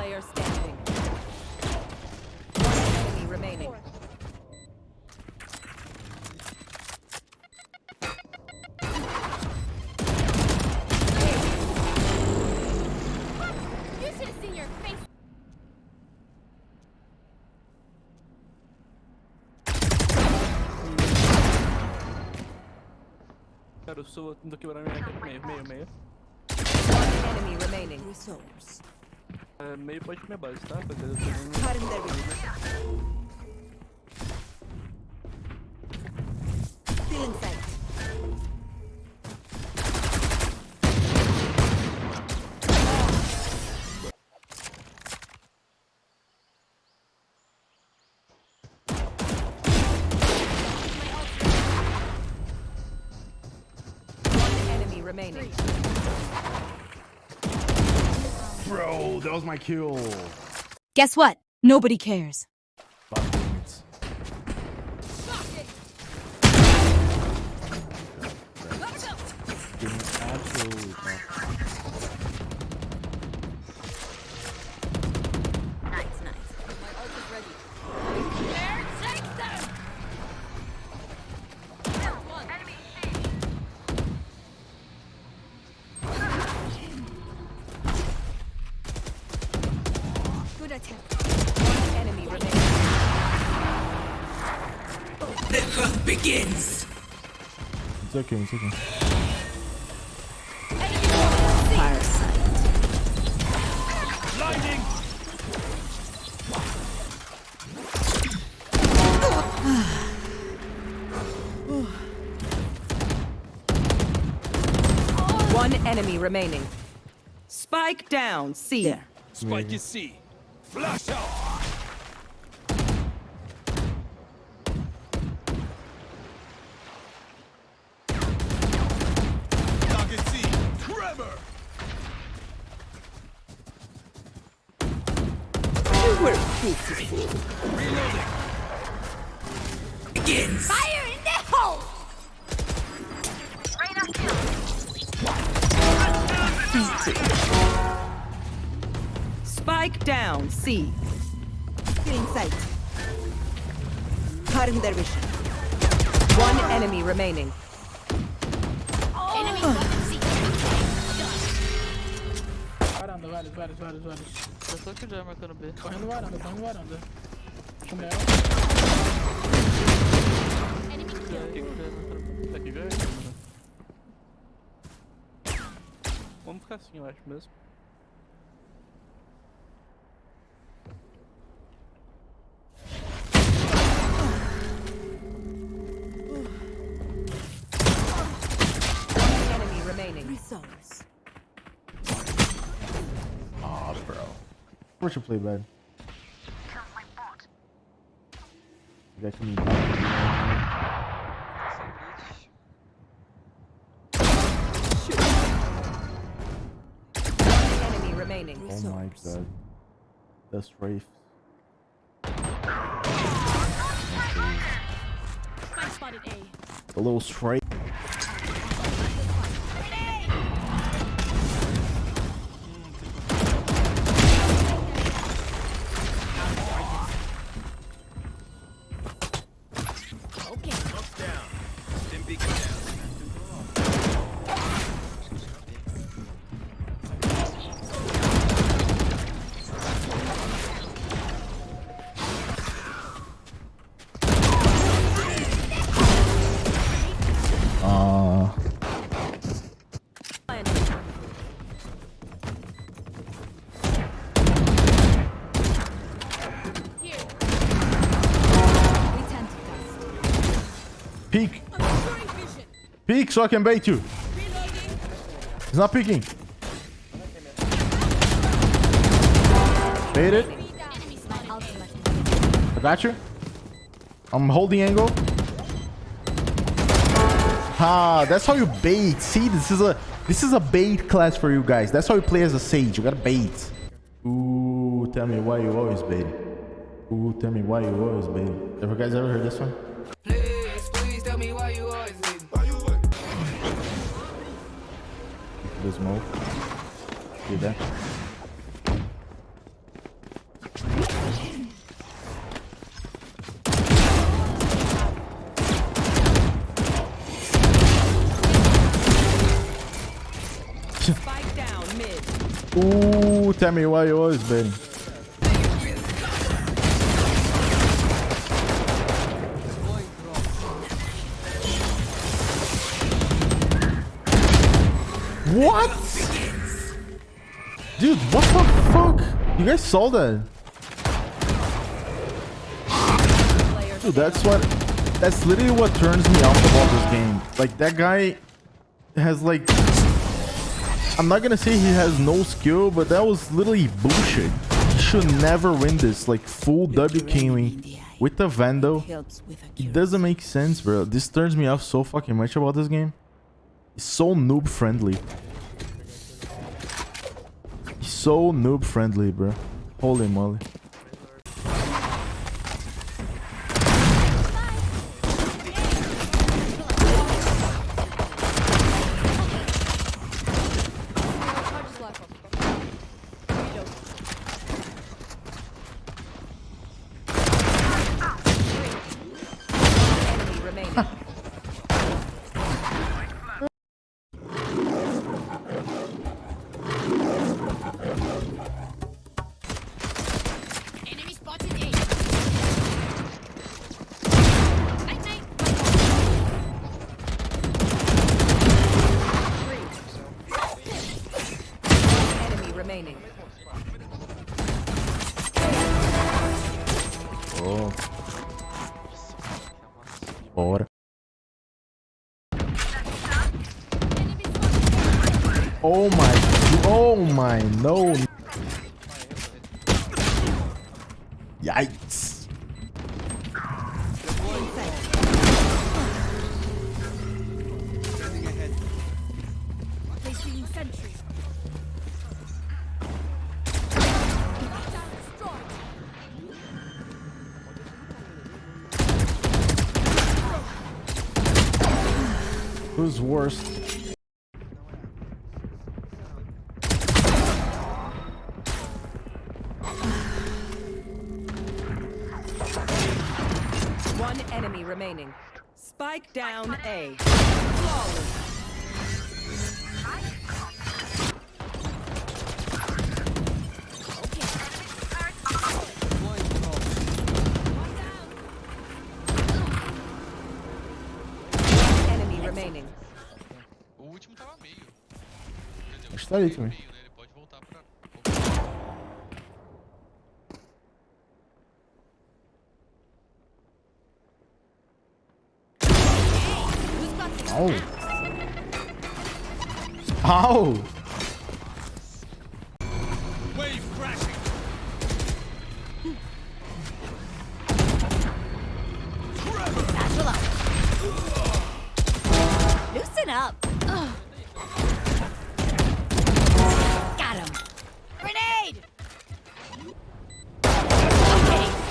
player standing. One enemy remaining. Cara, eu sou. do que meio, meio, meio. One enemy remaining. Resource. Tá? Rapaziada, eu tô dando- Cutting their vision. Feeling sight. One enemy remaining. Bro, that was my kill. Guess what? Nobody cares. Five minutes. Absolutely It's okay, it's okay. Fire sight. One enemy remaining. Spike down. C. There. Spike is C. Flash out. Target C. Tremor. You were beautiful. Reloading. Fire in the hole! Spike down. C. Feeling sight. Cutting their vision. One enemy remaining. Enemy bottom Eu tô aqui já marcando B. Corre no varanda, corre no varanda. Chumel. Aqui já. Vamos ficar assim, eu acho mesmo. One enemy remaining. Results. Where'd you play bad? That can be enemy remaining. Oh my god. That's Wraith. Spike A. The little stray. Peek so I can bait you. He's not peeking. Bait it. I got you. I'm holding angle. Ah, that's how you bait. See, this is a this is a bait class for you guys. That's how you play as a sage. You gotta bait. Ooh, tell me why you always bait. Ooh, tell me why you always bait. Ever guys ever heard this one? The smoke. See that? Spike down mid. Ooh, tell me why you always What? Dude, what the fuck? You guys saw that? Dude, that's what... That's literally what turns me off about this game. Like, that guy has, like... I'm not gonna say he has no skill, but that was literally bullshit. He should never win this, like, full W with the Vandal. It doesn't make sense, bro. This turns me off so fucking much about this game. It's so noob friendly. So noob friendly, bro. Holy moly. Enemy remaining. Oh. Bora. Oh my. Oh my. No. Yikes. Placing sentry. Who's worst? One enemy remaining. Spike down A. Flawless. está ali também. Au! Au! Up!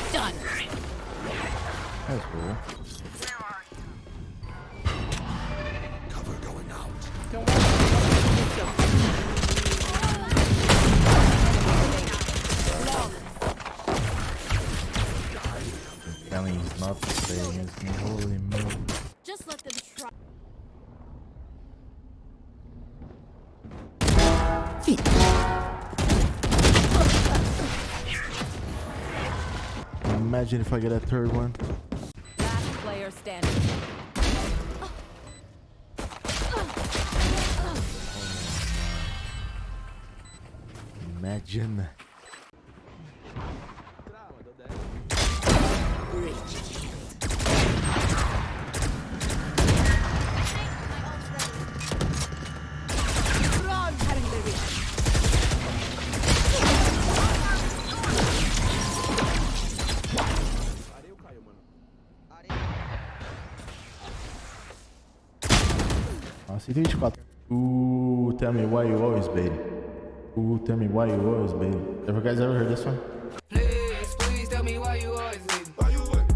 Okay, done. That's cool. Cover going out. Telling he's not to against me. Holy moly. Just let them try. Imagine if I get a third one. Last player standing. Imagine. 124. Ooh, tell me why you always bait. Ooh, tell me why you always bait. Ever guys ever heard this one?